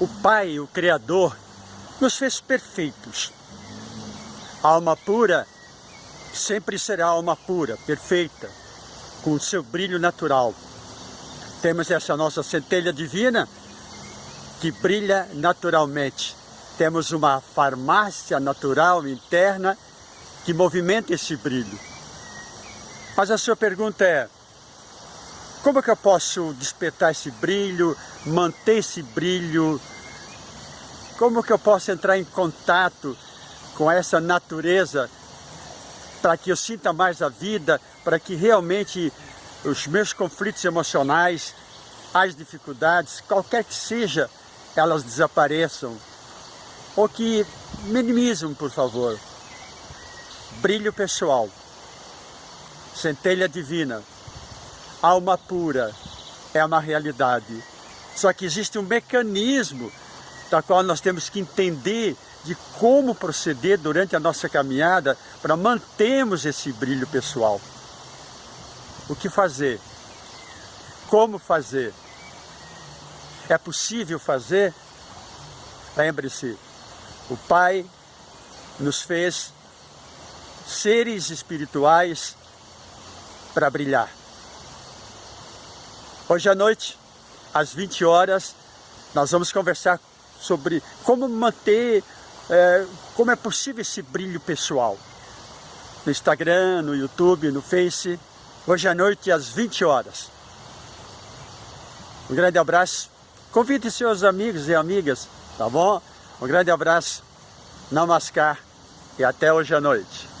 o Pai, o Criador, nos fez perfeitos. A alma pura sempre será alma pura, perfeita, com o seu brilho natural. Temos essa nossa centelha divina que brilha naturalmente. Temos uma farmácia natural interna que movimenta esse brilho. Mas a sua pergunta é, como que eu posso despertar esse brilho, manter esse brilho? Como que eu posso entrar em contato com essa natureza para que eu sinta mais a vida, para que realmente os meus conflitos emocionais, as dificuldades, qualquer que seja, elas desapareçam ou que minimizam, por favor. Brilho pessoal, centelha divina, alma pura é uma realidade. Só que existe um mecanismo da qual nós temos que entender de como proceder durante a nossa caminhada para mantermos esse brilho pessoal. O que fazer? Como fazer? É possível fazer? Lembre-se, o Pai nos fez seres espirituais para brilhar. Hoje à noite, às 20 horas, nós vamos conversar sobre como manter é, como é possível esse brilho pessoal. No Instagram, no YouTube, no Face, hoje à noite às 20 horas. Um grande abraço. Convide seus amigos e amigas, tá bom? Um grande abraço, namaskar e até hoje à noite.